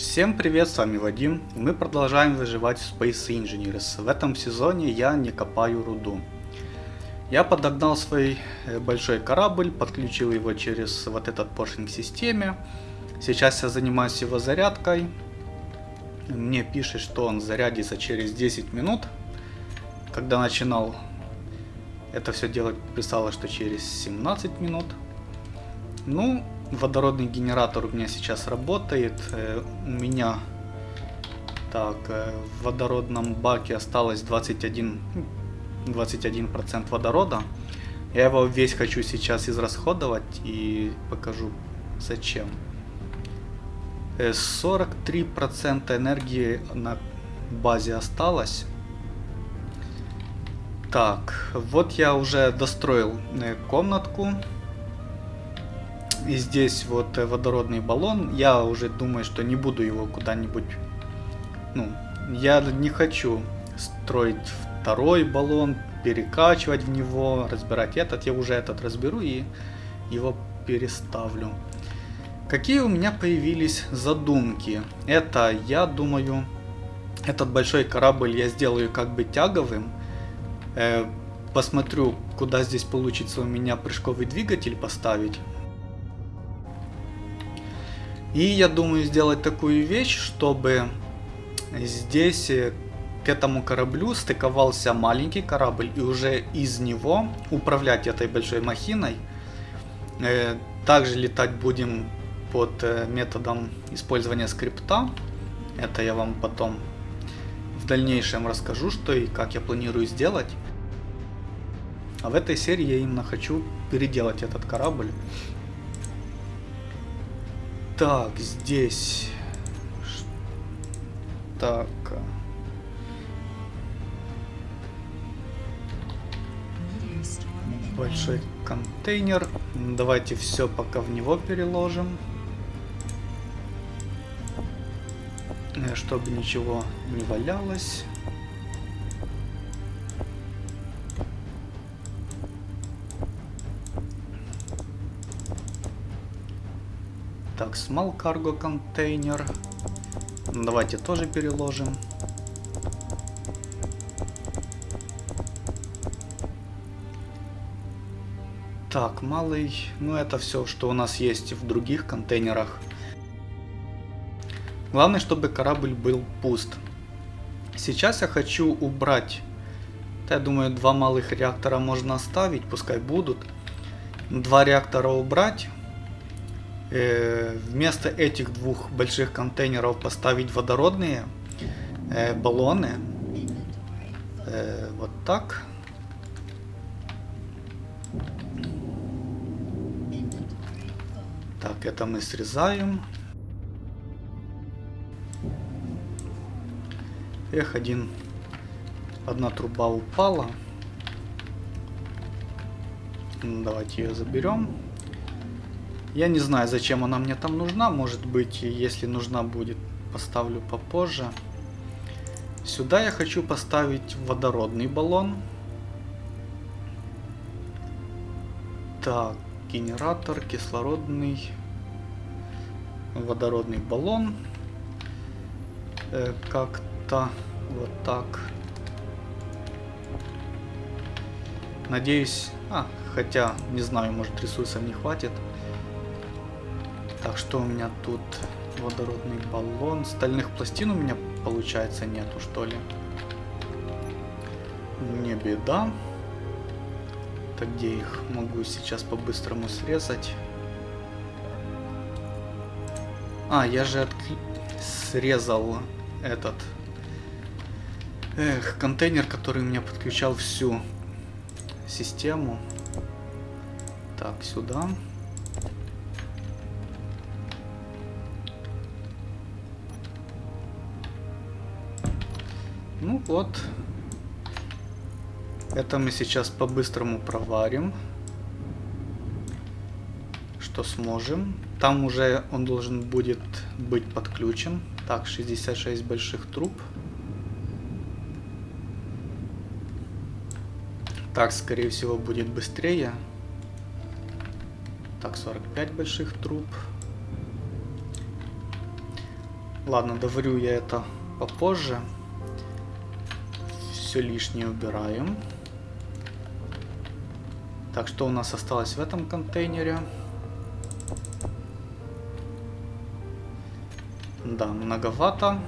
Всем привет, с вами Вадим, мы продолжаем выживать в Space Engineers. В этом сезоне я не копаю руду. Я подогнал свой э, большой корабль, подключил его через вот этот поршень к системе. Сейчас я занимаюсь его зарядкой. Мне пишет, что он зарядится через 10 минут. Когда начинал это все делать, писало, что через 17 минут. Ну, водородный генератор у меня сейчас работает. Э, у меня так, э, в водородном баке осталось 21, 21% водорода. Я его весь хочу сейчас израсходовать и покажу зачем. 43% э, энергии на базе осталось. Так, вот я уже достроил комнатку. И здесь вот э, водородный баллон. Я уже думаю, что не буду его куда-нибудь... Ну, я не хочу строить второй баллон, перекачивать в него, разбирать этот. Я уже этот разберу и его переставлю. Какие у меня появились задумки? Это, я думаю, этот большой корабль я сделаю как бы тяговым. Э, посмотрю, куда здесь получится у меня прыжковый двигатель поставить. И я думаю сделать такую вещь, чтобы здесь э, к этому кораблю стыковался маленький корабль и уже из него управлять этой большой махиной. Э, также летать будем под э, методом использования скрипта. Это я вам потом в дальнейшем расскажу, что и как я планирую сделать. А в этой серии я именно хочу переделать этот корабль. Так, здесь... Так. Большой контейнер. Давайте все пока в него переложим. Э, чтобы ничего не валялось. Так, small cargo контейнер. Давайте тоже переложим. Так, малый. Ну, это все, что у нас есть в других контейнерах. Главное, чтобы корабль был пуст. Сейчас я хочу убрать... Я думаю, два малых реактора можно оставить, пускай будут. Два реактора убрать. Э, вместо этих двух больших контейнеров поставить водородные э, баллоны. Э, вот так. Так, это мы срезаем. Эх, один, одна труба упала. Давайте ее заберем. Я не знаю, зачем она мне там нужна. Может быть, если нужна будет, поставлю попозже. Сюда я хочу поставить водородный баллон. Так, генератор, кислородный, водородный баллон. Э, Как-то вот так. Надеюсь, а, хотя, не знаю, может ресурсов не хватит. Так, что у меня тут? Водородный баллон. Стальных пластин у меня, получается, нету, что ли? Не беда. Так, где их могу сейчас по-быстрому срезать? А, я же отк... срезал этот... Эх, контейнер, который у меня подключал всю систему. Так, сюда. Сюда. Ну вот. Это мы сейчас по-быстрому проварим. Что сможем. Там уже он должен будет быть подключен. Так, 66 больших труб. Так, скорее всего, будет быстрее. Так, 45 больших труб. Ладно, доварю я это попозже. Все лишнее убираем. Так, что у нас осталось в этом контейнере? Да, многовато.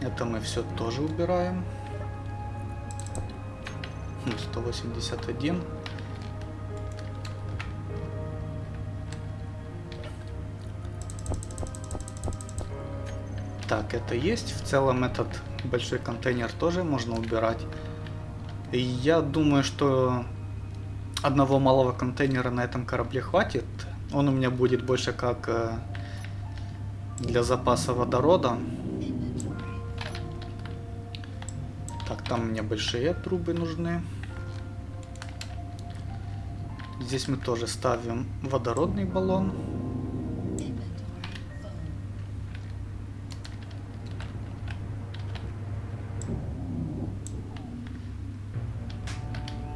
Это мы все тоже убираем. 181. Так, это есть. В целом этот большой контейнер тоже можно убирать. И я думаю, что одного малого контейнера на этом корабле хватит. Он у меня будет больше как э, для запаса водорода. Так, там мне большие трубы нужны. Здесь мы тоже ставим водородный баллон.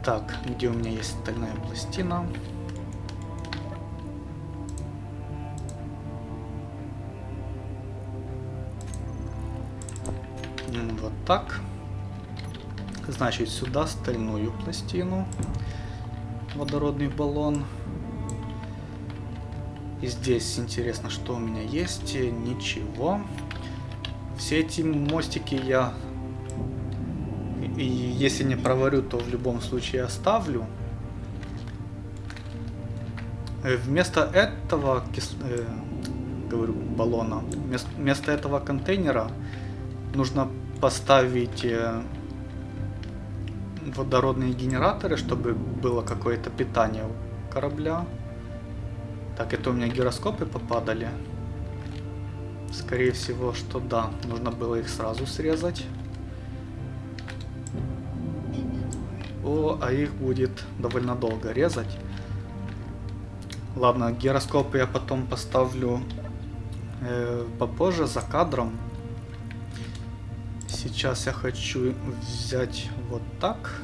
Так, где у меня есть стальная пластина? Вот так. Значит, сюда стальную пластину. Водородный баллон. И здесь интересно, что у меня есть. Ничего. Все эти мостики я и если не проварю, то в любом случае оставлю. Э, вместо этого, кис... э, говорю, баллона, вместо, вместо этого контейнера нужно поставить э, водородные генераторы, чтобы было какое-то питание у корабля. Так, это у меня гироскопы попадали. Скорее всего, что да, нужно было их сразу срезать. О, а их будет довольно долго резать. Ладно, гироскопы я потом поставлю э, попозже за кадром. Сейчас я хочу взять вот так.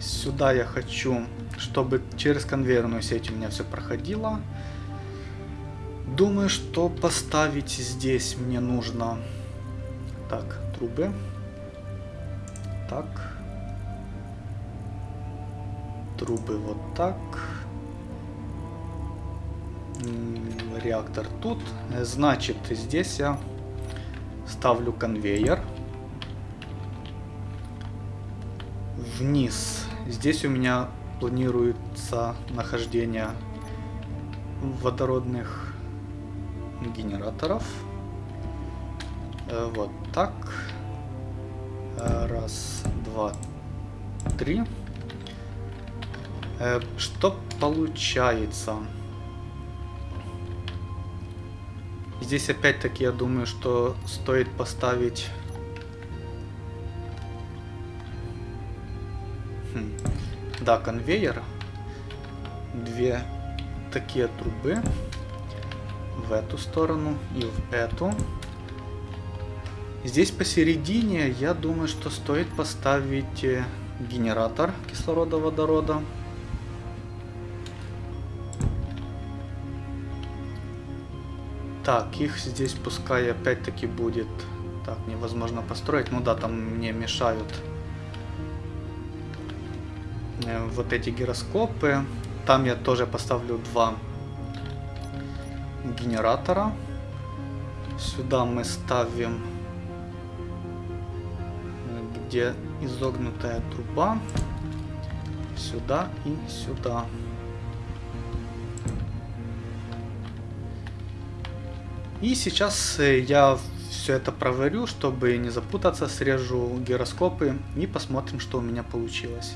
Сюда я хочу, чтобы через конвейерную сеть у меня все проходило. Думаю, что поставить здесь мне нужно... Так, трубы. Так. Трубы вот так. Реактор тут. Значит, здесь я ставлю конвейер. Вниз. Здесь у меня планируется нахождение водородных генераторов. Э, вот так. Э, раз, два, три. Э, что получается? Здесь опять-таки я думаю, что стоит поставить... Хм. Да, конвейер. Две такие трубы в эту сторону и в эту. Здесь посередине, я думаю, что стоит поставить э, генератор кислорода-водорода. Так, их здесь пускай опять-таки будет... Так, невозможно построить. Ну да, там мне мешают э, вот эти гироскопы. Там я тоже поставлю два генератора. Сюда мы ставим, где изогнутая труба. Сюда и сюда. И сейчас э, я все это проварю, чтобы не запутаться, срежу гироскопы и посмотрим, что у меня получилось.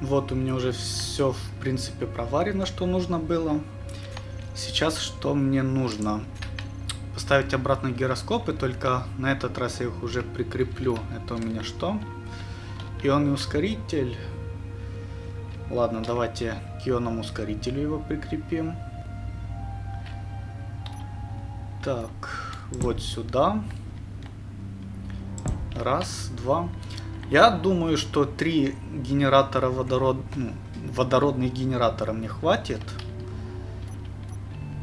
Вот у меня уже все в принципе проварено, что нужно было. Сейчас что мне нужно? Поставить обратно гироскопы, только на этот раз я их уже прикреплю. Это у меня что? Ионный ускоритель. Ладно, давайте к ионному ускорителю его прикрепим. Так, вот сюда. Раз, два. Я думаю, что три генератора водород... ну, водородных генератора мне хватит.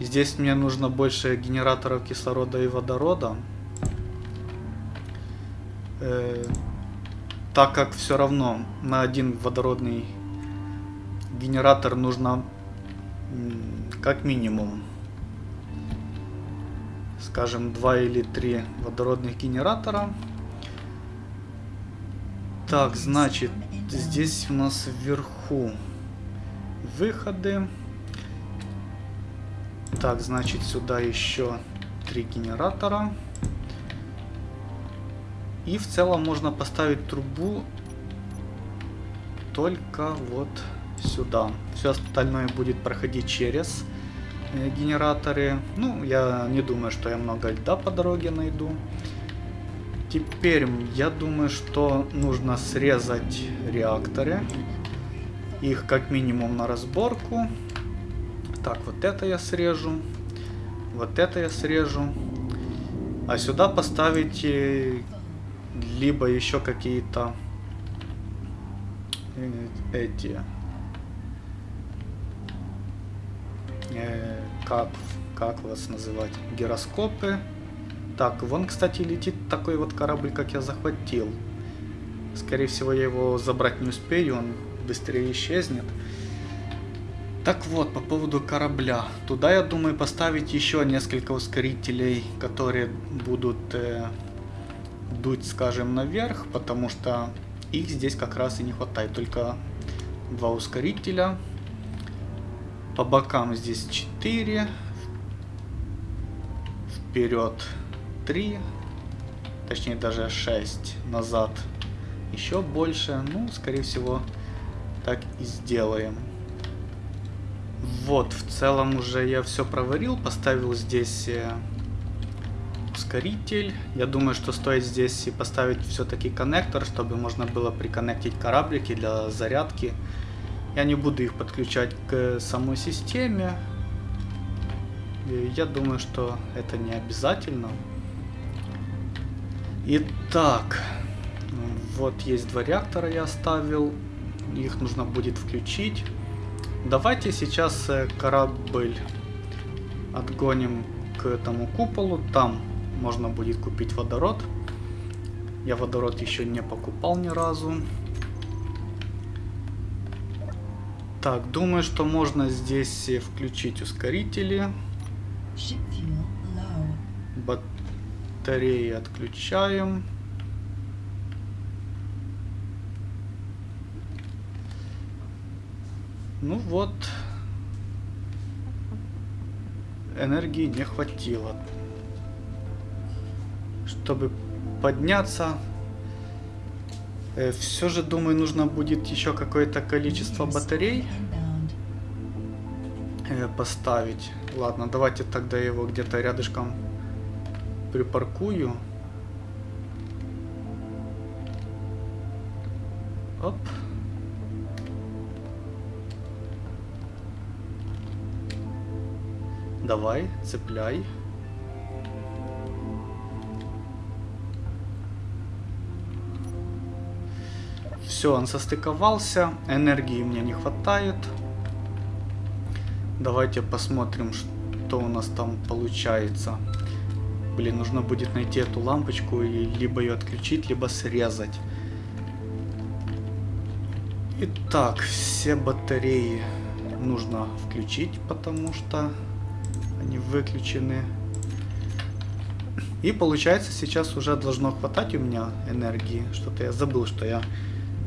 Здесь мне нужно больше генераторов кислорода и водорода. Э, так как все равно на один водородный генератор нужно как минимум скажем два или три водородных генератора так значит здесь у нас вверху выходы так значит сюда еще три генератора и в целом можно поставить трубу только вот сюда. Все остальное будет проходить через э, генераторы. Ну, я не думаю, что я много льда по дороге найду. Теперь я думаю, что нужно срезать реакторы. Их как минимум на разборку. Так, вот это я срежу. Вот это я срежу. А сюда поставить либо еще какие-то э, эти э, как как вас называть гироскопы так вон кстати летит такой вот корабль как я захватил скорее всего я его забрать не успею он быстрее исчезнет так вот, по поводу корабля. Туда, я думаю, поставить еще несколько ускорителей, которые будут э, дуть, скажем, наверх, потому что их здесь как раз и не хватает. Только два ускорителя. По бокам здесь 4. Вперед 3. Точнее даже 6. Назад еще больше. Ну, скорее всего, так и сделаем. Вот, в целом уже я все проварил. Поставил здесь э, ускоритель. Я думаю, что стоит здесь и поставить все-таки коннектор, чтобы можно было приконнектить кораблики для зарядки. Я не буду их подключать к самой системе. Я думаю, что это не обязательно. Итак, вот есть два реактора я оставил. Их нужно будет включить. Давайте сейчас э, корабль отгоним к этому куполу. Там можно будет купить водород. Я водород еще не покупал ни разу. Так, думаю, что можно здесь включить ускорители. Батареи отключаем. Ну вот, энергии не хватило чтобы подняться. Э, Все же, думаю, нужно будет еще какое-то количество батарей э, поставить. Ладно, давайте тогда его где-то рядышком припаркую. Оп. Давай, цепляй. Все, он состыковался. Энергии мне не хватает. Давайте посмотрим, что у нас там получается. Блин, нужно будет найти эту лампочку и либо ее отключить, либо срезать. Итак, все батареи нужно включить, потому что они выключены. И получается сейчас уже должно хватать у меня энергии. Что-то я забыл, что я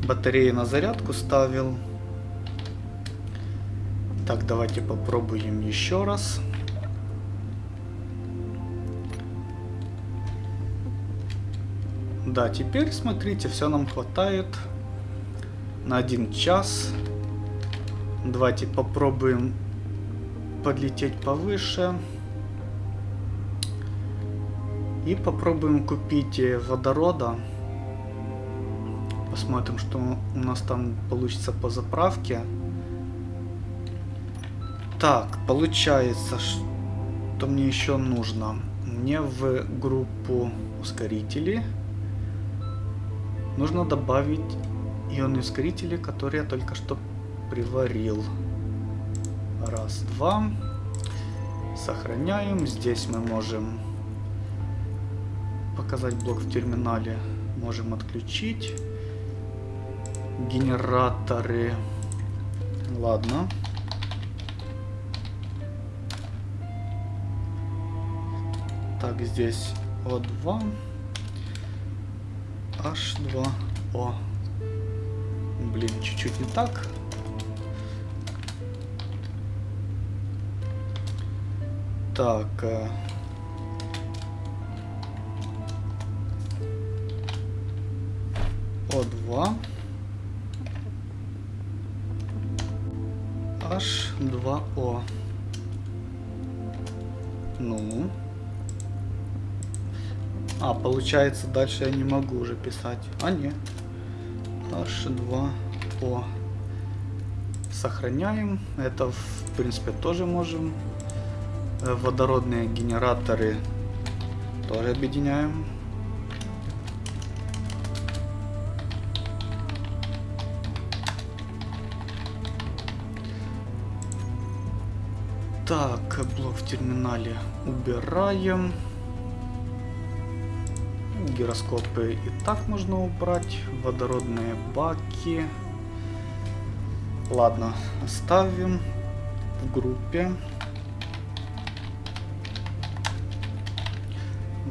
батареи на зарядку ставил. Так, давайте попробуем еще раз. Да, теперь смотрите, все нам хватает на один час. Давайте попробуем подлететь повыше. И попробуем купить водорода. Посмотрим, что у нас там получится по заправке. Так, получается, что мне еще нужно? Мне в группу ускорителей нужно добавить ионные ускорители, которые я только что приварил. Раз, два. Сохраняем. Здесь мы можем показать блок в терминале. Можем отключить. Генераторы. Ладно. Так, здесь О2. H2O. Блин, чуть-чуть не так. Так. Э, О2. H2O. Ну. А, получается, дальше я не могу уже писать. А, не. H2O. Сохраняем. Это, в принципе, тоже можем водородные генераторы тоже объединяем. Так, блок в терминале убираем. Гироскопы и так можно убрать. Водородные баки. Ладно, оставим в группе.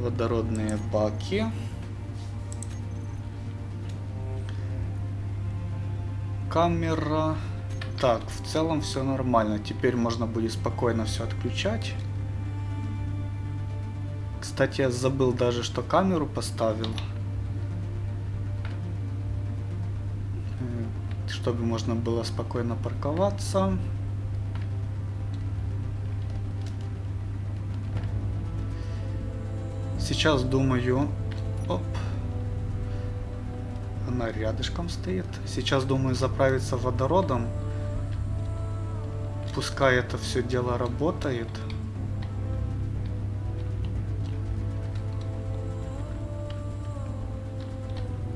Водородные баки. Камера. Так, в целом все нормально. Теперь можно будет спокойно все отключать. Кстати, я забыл даже, что камеру поставил. Чтобы можно было спокойно парковаться. Сейчас думаю... Оп. Она рядышком стоит. Сейчас думаю заправиться водородом. Пускай это все дело работает.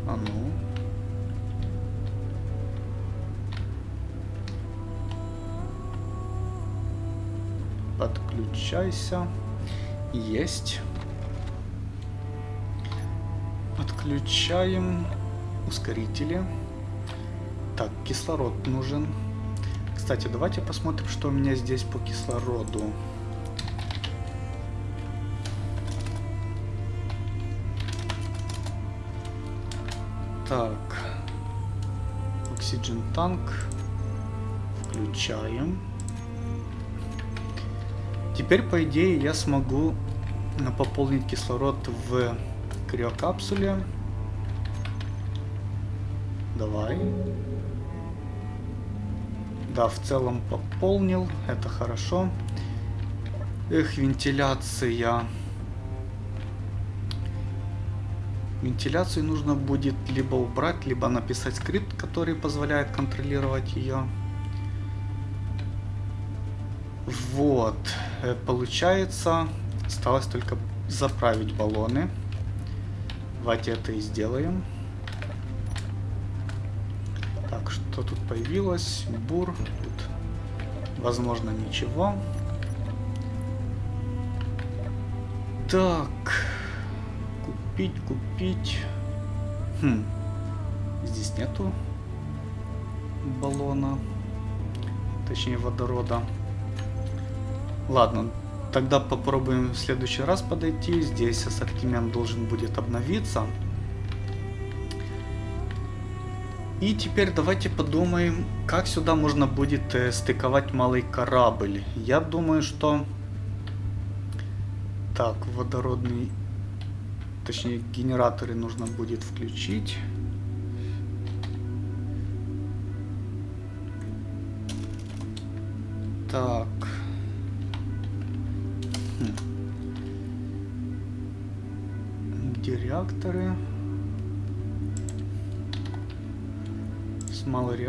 А ну. Подключайся. Есть. Включаем ускорители. Так, кислород нужен. Кстати, давайте посмотрим, что у меня здесь по кислороду. Так. Oxygen танк. Включаем. Теперь, по идее, я смогу пополнить кислород в криокапсуле. Давай. Да, в целом пополнил. Это хорошо. Эх, вентиляция. Вентиляцию нужно будет либо убрать, либо написать скрипт, который позволяет контролировать ее. Вот. Э, получается, осталось только заправить баллоны. Давайте это и сделаем. Так, что тут появилось? Бур. Тут, возможно, ничего. Так. Купить, купить. Хм. Здесь нету баллона. Точнее, водорода. Ладно, Тогда попробуем в следующий раз подойти. Здесь ассортимент должен будет обновиться. И теперь давайте подумаем, как сюда можно будет э, стыковать малый корабль. Я думаю, что... Так, водородный... Точнее, генераторы нужно будет включить. Так...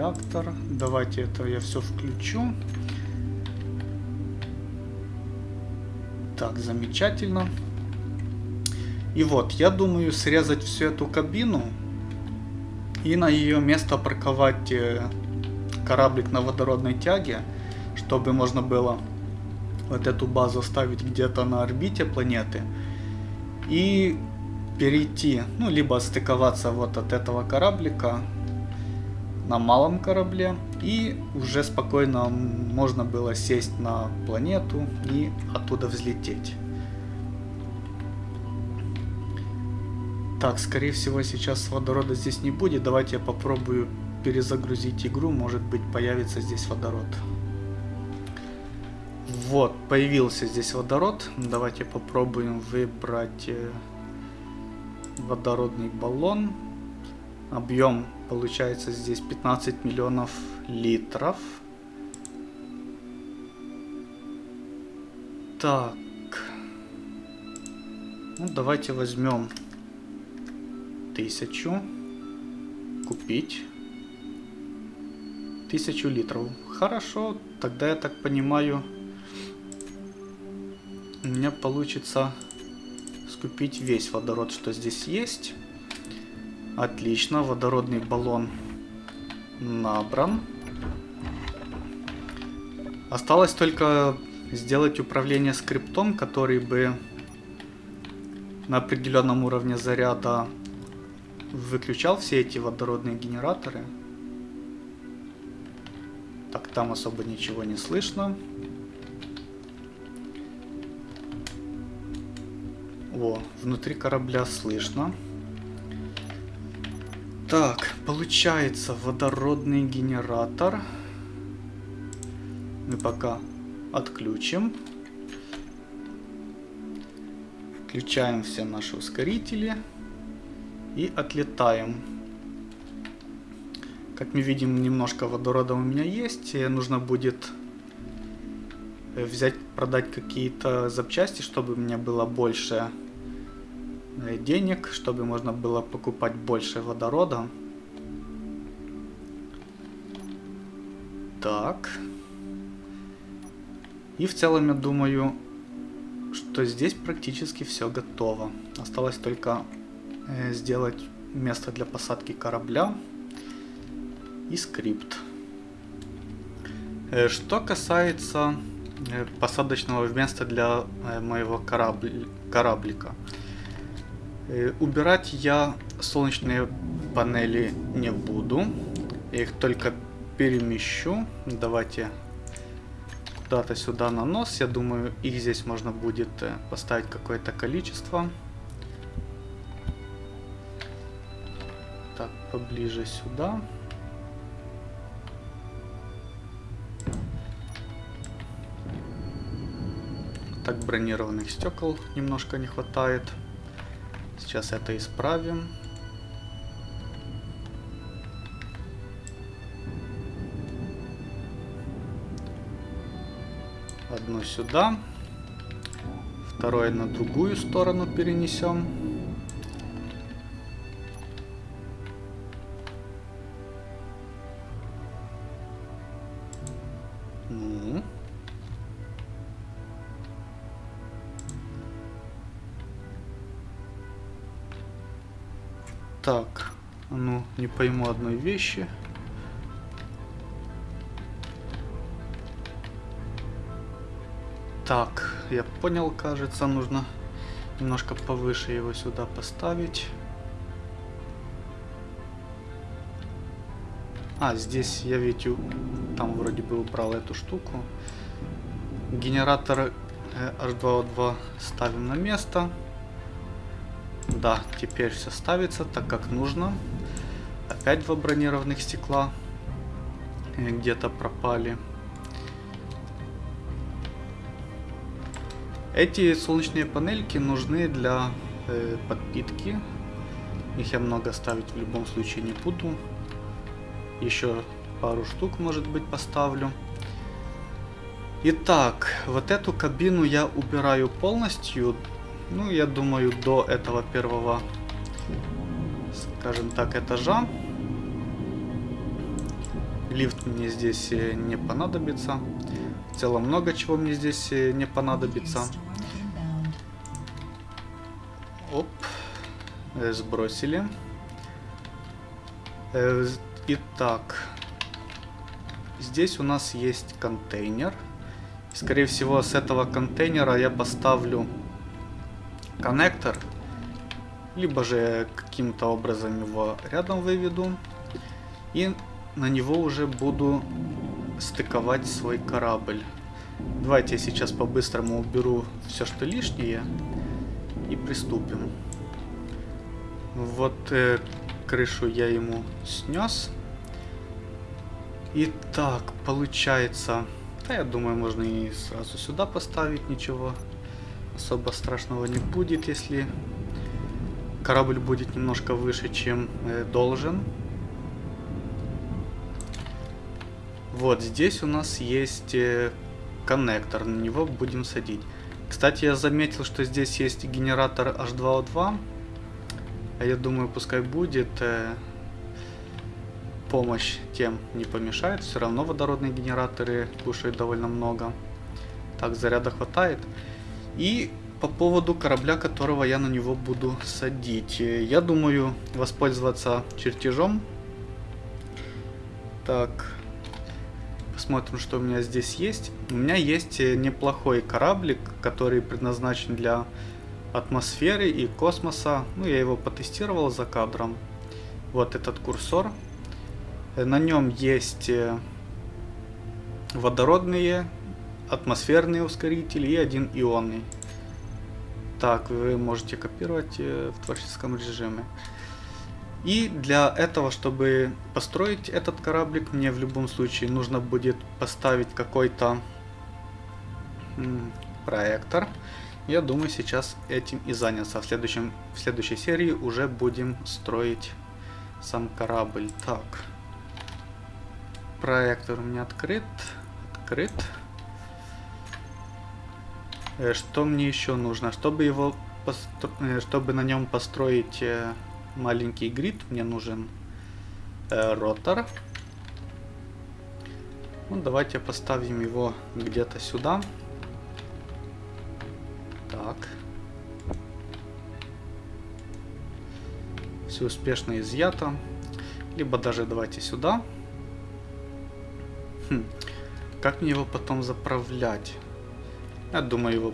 Small реактор. Давайте это я все включу. Так, замечательно. И вот, я думаю срезать всю эту кабину И на ее место парковать э, кораблик на водородной тяге, чтобы можно было вот эту базу ставить где-то на орбите планеты. И перейти, ну, либо стыковаться вот от этого кораблика на малом корабле. И уже спокойно можно было сесть на планету и оттуда взлететь. Так, скорее всего сейчас водорода здесь не будет. Давайте я попробую перезагрузить игру. Может быть появится здесь водород. Вот, появился здесь водород. Давайте попробуем выбрать э, водородный баллон. Объем получается здесь 15 миллионов литров. Так. Ну, давайте возьмем тысячу. Купить. Тысячу литров. Хорошо, тогда я так понимаю, у меня получится скупить весь водород, что здесь есть. Отлично, водородный баллон набран. Осталось только сделать управление скриптом, который бы на определенном уровне заряда выключал все эти водородные генераторы. Так, там особо ничего не слышно. О, внутри корабля слышно. Так, получается водородный генератор. Мы пока отключим. Включаем все наши ускорители. И отлетаем. Как мы видим, немножко водорода у меня есть. И нужно будет э, взять, продать какие-то запчасти, чтобы у меня было больше денег, чтобы можно было покупать больше водорода. Так. И в целом я думаю, что здесь практически все готово. Осталось только э, сделать место для посадки корабля и скрипт. Э, что касается э, посадочного места для э, моего корабли, кораблика. Э, убирать я солнечные панели не буду. Я их только перемещу. Давайте куда-то сюда на нос. Я думаю, их здесь можно будет э, поставить какое-то количество. Так, поближе сюда. Так, бронированных стекол немножко не хватает. Сейчас это исправим. Одно сюда. Второе на другую сторону перенесем. Пойму одной вещи. Так, я понял, кажется, нужно немножко повыше его сюда поставить. А, здесь я ведь там вроде бы убрал эту штуку. Генератор H2O2 ставим на место. Да, теперь все ставится так, как нужно. Опять два бронированных стекла где-то пропали. Эти солнечные панельки нужны для э, подпитки. Их я много ставить в любом случае не буду. Еще пару штук, может быть, поставлю. Итак, вот эту кабину я убираю полностью. Ну, я думаю, до этого первого, скажем так, этажа. Лифт мне здесь э, не понадобится. В целом много чего мне здесь э, не понадобится. Оп. Э, сбросили. Итак, здесь у нас есть контейнер. Скорее всего, с этого контейнера я поставлю коннектор. Либо же каким-то образом его рядом выведу. И на него уже буду стыковать свой корабль. Давайте я сейчас по-быстрому уберу все, что лишнее. И приступим. Вот э, крышу я ему снес. Итак, получается... Да, я думаю, можно и сразу сюда поставить, ничего особо страшного не будет, если корабль будет немножко выше, чем э, должен. Вот здесь у нас есть э, коннектор, на него будем садить. Кстати, я заметил, что здесь есть генератор H2O2. А я думаю, пускай будет. Э, помощь тем не помешает. Все равно водородные генераторы кушают довольно много. Так, заряда хватает. И по поводу корабля, которого я на него буду садить. Я думаю воспользоваться чертежом. Так, посмотрим, что у меня здесь есть. У меня есть неплохой кораблик, который предназначен для атмосферы и космоса. Ну, я его потестировал за кадром. Вот этот курсор. На нем есть э, водородные, атмосферные ускорители и один ионный. Так, вы можете копировать э, в творческом режиме. И для этого, чтобы построить этот кораблик, мне в любом случае нужно будет поставить какой-то проектор. Я думаю, сейчас этим и заняться. В, следующем, в следующей серии уже будем строить сам корабль. Так. Проектор у меня открыт. Открыт. Э, что мне еще нужно? Чтобы его постро... Э, чтобы на нем построить э, маленький грид, мне нужен ротор. Ну, давайте поставим его где-то сюда. Так. Все успешно изъято. Либо даже давайте сюда. Хм. Как мне его потом заправлять? Я думаю, его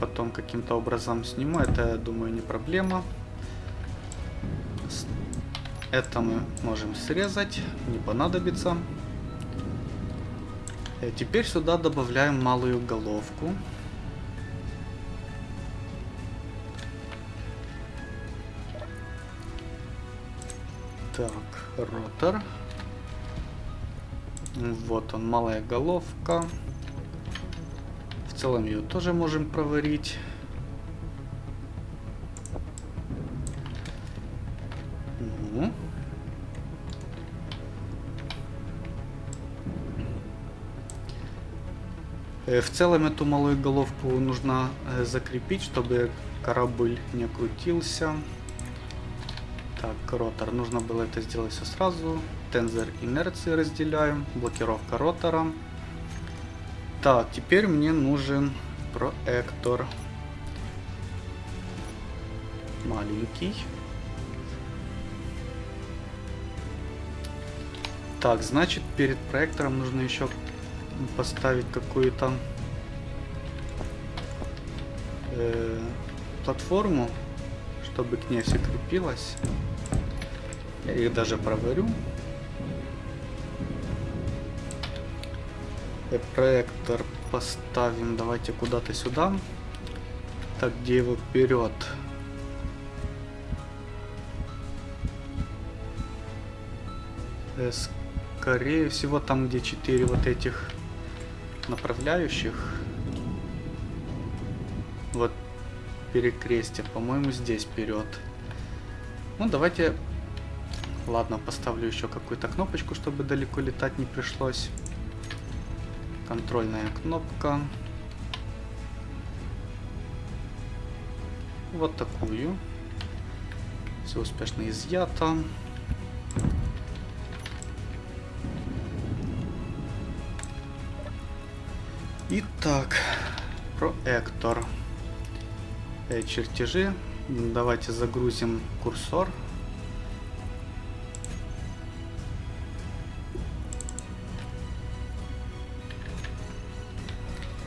потом каким-то образом сниму. Это, я думаю, не проблема. Это мы можем срезать. Не понадобится. Э, теперь сюда добавляем малую головку. Так, ротор. Вот он, малая головка. В целом ее тоже можем проварить. В целом эту малую головку нужно закрепить, чтобы корабль не крутился. Так, ротор. Нужно было это сделать все сразу. Тензор инерции разделяем. Блокировка ротора. Так, теперь мне нужен проектор. Маленький. Так, значит, перед проектором нужно еще поставить какую-то э, платформу, чтобы к ней все крепилось. Я их даже проварю. И проектор поставим, давайте куда-то сюда. Так, где его вперед? Э, скорее всего, там, где 4 вот этих направляющих. Вот перекрестие. По-моему, здесь вперед. Ну, давайте Ладно, поставлю еще какую-то кнопочку, чтобы далеко летать не пришлось. Контрольная кнопка. Вот такую. Все успешно изъято. Итак, проектор. Э, чертежи. Давайте загрузим курсор.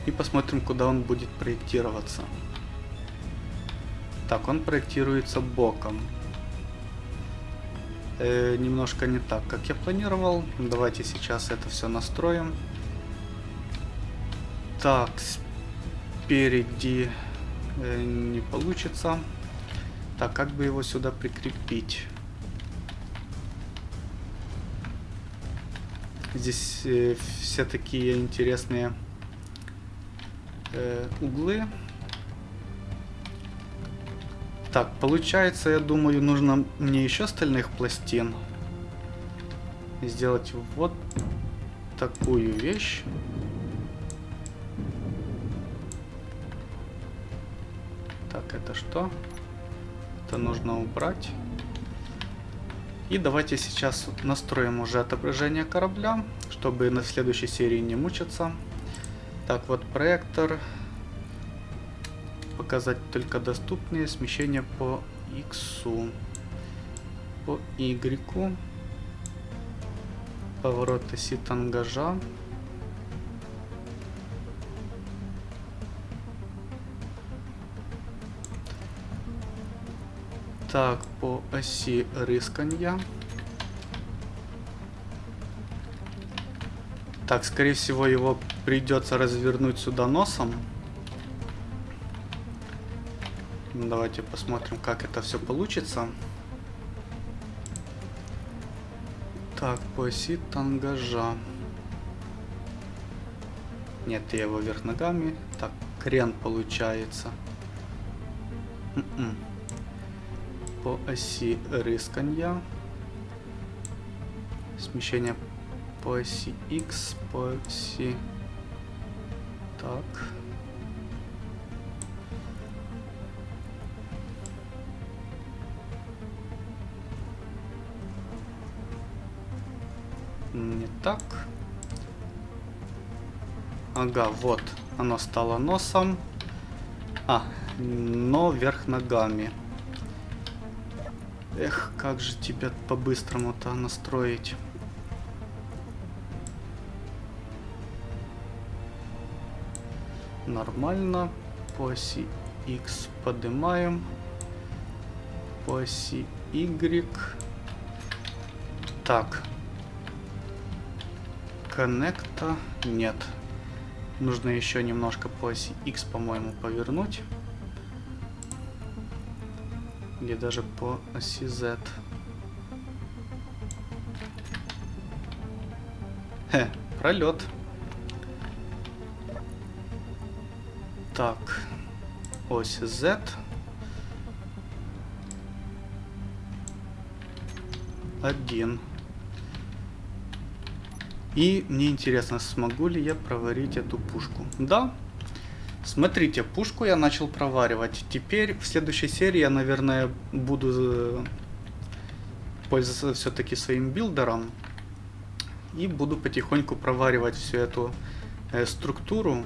И посмотрим, куда он будет проектироваться. Так, он проектируется боком. Э, немножко не так, как я планировал. Давайте сейчас это все настроим. Так, спереди э, не получится. Так, как бы его сюда прикрепить? Здесь э, все такие интересные э, углы. Так, получается, я думаю, нужно мне еще остальных пластин. Сделать вот такую вещь. Так, это что? Это нужно убрать. И давайте сейчас настроим уже отображение корабля, чтобы на следующей серии не мучиться. Так, вот проектор. Показать только доступные смещения по X. По Y. Поворот оси тангажа. Так, по оси рысканья. Так, скорее всего, его придется развернуть сюда носом. Давайте посмотрим, как это все получится. Так, по оси тангажа. Нет, я его вверх ногами. Так, крен получается. М -м по оси рысканья. Смещение по оси X, по оси... Так. Не так. Ага, вот. Оно стало носом. А, но вверх ногами. Эх, как же тебя по-быстрому-то настроить? Нормально. По оси X поднимаем. По оси Y. Так. Коннекта нет. Нужно еще немножко по оси X, по-моему, повернуть или даже по оси Z. Хе, пролет. Так, ось Z. Один. И мне интересно, смогу ли я проварить эту пушку. Да, Смотрите, пушку я начал проваривать. Теперь в следующей серии я, наверное, буду э, пользоваться все-таки своим билдером. И буду потихоньку проваривать всю эту э, структуру.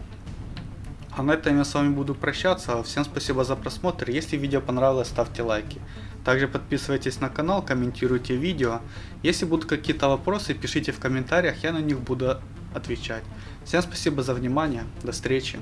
А на этом я с вами буду прощаться. Всем спасибо за просмотр. Если видео понравилось, ставьте лайки. Также подписывайтесь на канал, комментируйте видео. Если будут какие-то вопросы, пишите в комментариях, я на них буду отвечать. Всем спасибо за внимание. До встречи.